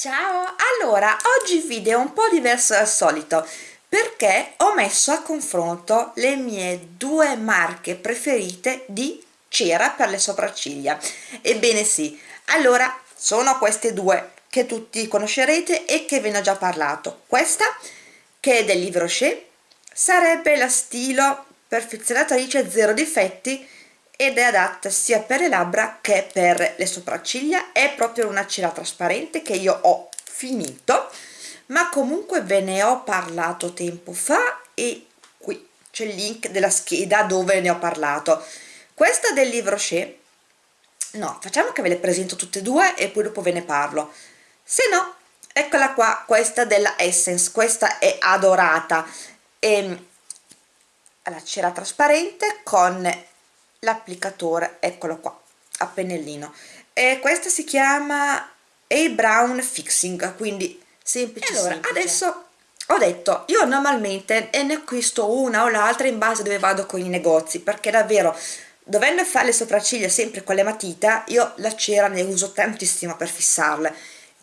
Ciao! Allora, oggi il video è un po' diverso dal solito perché ho messo a confronto le mie due marche preferite di cera per le sopracciglia. Ebbene sì, allora sono queste due che tutti conoscerete e che ve ne ho già parlato. Questa, che è del Livre Rocher, sarebbe la stilo perfezionatrice zero difetti ed è adatta sia per le labbra che per le sopracciglia. È proprio una cera trasparente che io ho finito ma comunque ve ne ho parlato tempo fa e qui c'è il link della scheda dove ne ho parlato. Questa del Livre Rocher no, facciamo che ve le presento tutte e due e poi dopo ve ne parlo. Se no, eccola qua, questa della Essence questa è adorata. E ehm, la cera trasparente con l'applicatore eccolo qua a pennellino. E questa si chiama A Brown Fixing quindi semplice allora semplice. adesso ho detto io normalmente ne acquisto una o l'altra in base a dove vado con i negozi perché davvero dovendo fare le sopracciglia sempre con le matita io la cera ne uso tantissimo per fissarle.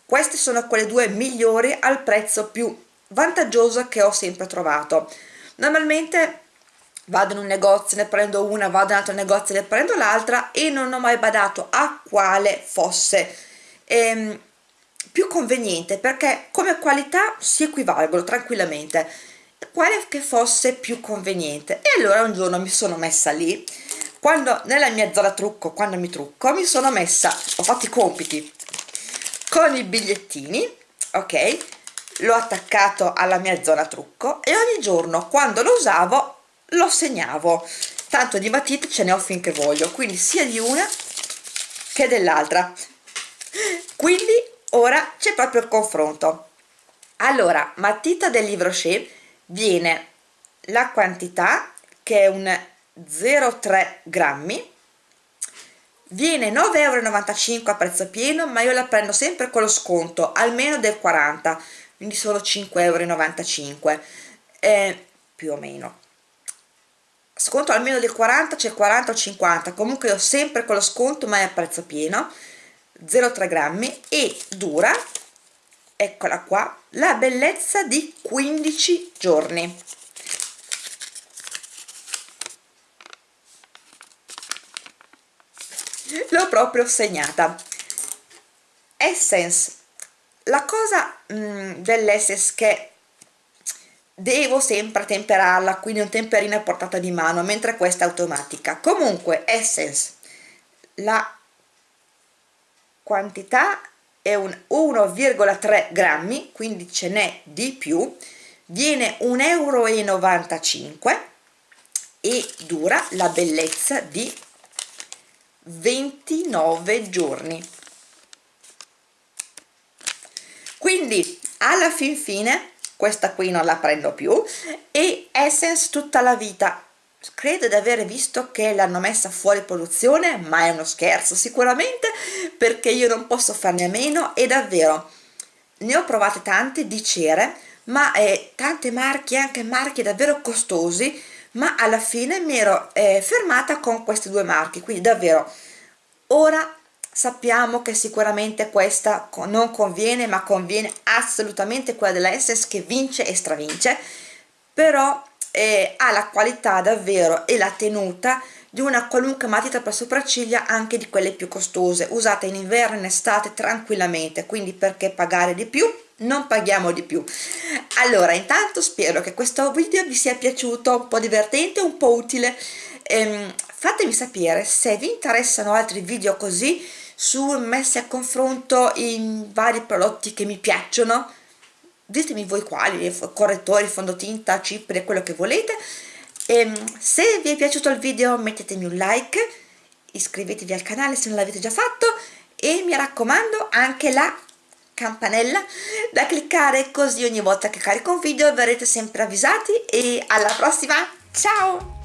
Queste sono quelle due migliori al prezzo più vantaggioso che ho sempre trovato. Normalmente vado in un negozio, ne prendo una, vado in un altro negozio, ne prendo l'altra e non ho mai badato a quale fosse. Ehm, più conveniente perché come qualità si equivalgono tranquillamente. Quale che fosse più conveniente. E allora un giorno mi sono messa lì quando nella mia zona trucco quando mi trucco mi sono messa ho fatto i compiti con i bigliettini ok? L'ho attaccato alla mia zona trucco e ogni giorno quando lo usavo lo segnavo. Tanto di matite ce ne ho finché voglio quindi sia di una che dell'altra. Quindi ora c'è proprio il confronto. Allora matita del Livre Rocher viene la quantità che è un 0,3 grammi viene 9,95 euro a prezzo pieno ma io la prendo sempre con lo sconto almeno del 40 quindi solo 5,95 euro eh, più o meno sconto almeno del 40 c'è 40 o 50 comunque ho sempre con lo sconto ma è a prezzo pieno. 0,3 grammi. E dura eccola qua la bellezza di 15 giorni. L'ho proprio segnata. Essence. La cosa mm, dell'Essence che devo sempre temperarla quindi un temperino a portata di mano mentre questa è automatica. Comunque Essence la quantità è un 1,3 grammi quindi ce n'è di più viene 1,95 euro e dura la bellezza di 29 giorni. Quindi alla fin fine questa qui non la prendo più e Essence tutta la vita. Credo di aver visto che l'hanno messa fuori produzione ma è uno scherzo sicuramente perché io non posso farne a meno e davvero ne ho provate tante di cere ma eh, tante marche anche marchi davvero costosi ma alla fine mi ero eh, fermata con queste due marche. Quindi davvero ora sappiamo che sicuramente questa non conviene ma conviene assolutamente quella della Essence che vince e stravince però eh, ha la qualità davvero e la tenuta di una qualunque matita per sopracciglia anche di quelle più costose usate in inverno e in estate tranquillamente quindi perché pagare di più? Non paghiamo di più. Allora intanto spero che questo video vi sia piaciuto un po' divertente un po' utile. Ehm, fatemi sapere se vi interessano altri video così su messi a confronto i vari prodotti che mi piacciono. Ditemi voi quali, correttori, fondotinta, cipri, quello che volete. E ehm, se vi è piaciuto il video mettetemi un like iscrivetevi al canale se non l'avete già fatto e mi raccomando anche la campanella da cliccare così ogni volta che carico un video verrete sempre avvisati e alla prossima! Ciao